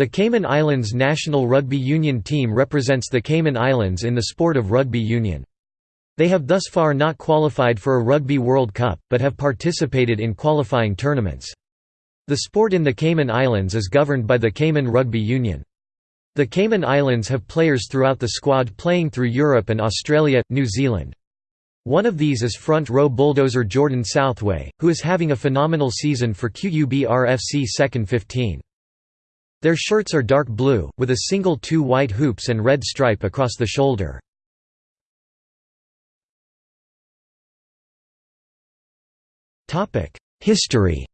The Cayman Islands national rugby union team represents the Cayman Islands in the sport of rugby union. They have thus far not qualified for a Rugby World Cup, but have participated in qualifying tournaments. The sport in the Cayman Islands is governed by the Cayman Rugby Union. The Cayman Islands have players throughout the squad playing through Europe and Australia, New Zealand. One of these is front row bulldozer Jordan Southway, who is having a phenomenal season for QUBRFC second 15. Their shirts are dark blue, with a single two white hoops and red stripe across the shoulder. History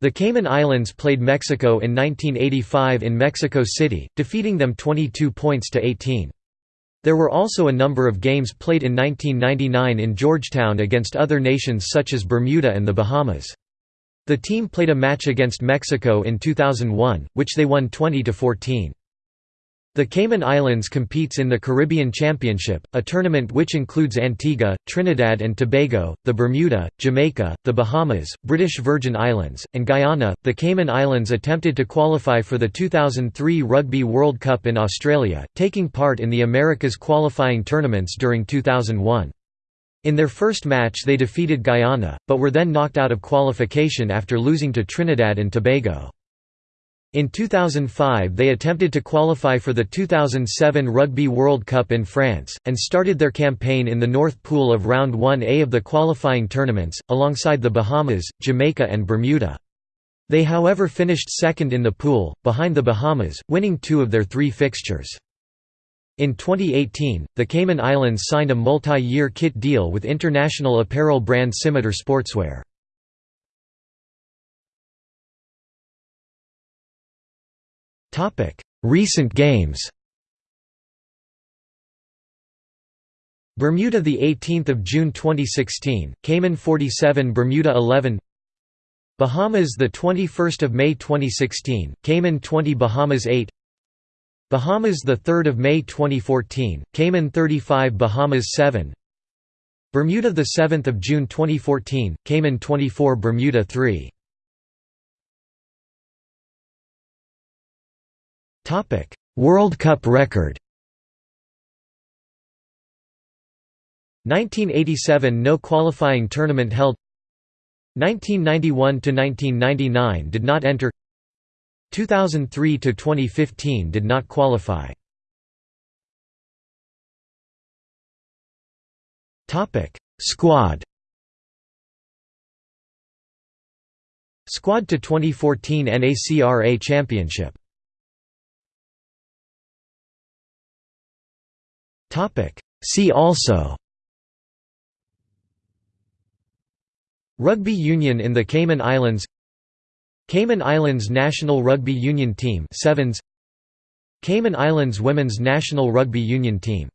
The Cayman Islands played Mexico in 1985 in Mexico City, defeating them 22 points to 18. There were also a number of games played in 1999 in Georgetown against other nations such as Bermuda and the Bahamas. The team played a match against Mexico in 2001, which they won 20–14. The Cayman Islands competes in the Caribbean Championship, a tournament which includes Antigua, Trinidad and Tobago, the Bermuda, Jamaica, the Bahamas, British Virgin Islands, and Guyana. The Cayman Islands attempted to qualify for the 2003 Rugby World Cup in Australia, taking part in the Americas qualifying tournaments during 2001. In their first match they defeated Guyana, but were then knocked out of qualification after losing to Trinidad and Tobago. In 2005 they attempted to qualify for the 2007 Rugby World Cup in France, and started their campaign in the North Pool of Round 1A of the qualifying tournaments, alongside the Bahamas, Jamaica and Bermuda. They however finished second in the pool, behind the Bahamas, winning two of their three fixtures. In 2018, the Cayman Islands signed a multi-year kit deal with international apparel brand Scimitar Sportswear. Recent games. Bermuda the 18th of June 2016 Cayman 47 Bermuda 11 Bahamas the 21st of May 2016 Cayman 20 Bahamas 8 Bahamas the 3rd of May 2014, Cayman 35 Bahamas 7 Bermuda the 7th of June 2014, Cayman 24 Bermuda 3 Topic: World Cup record. 1987 no qualifying tournament held. 1991 to 1999 did not enter 2003 to 2015 did not qualify. Topic: Squad. Squad to 2014 NACRA Championship. Topic: See also. Rugby union in the Cayman Islands Cayman Islands national rugby union team Sevens. Cayman Islands women's national rugby union team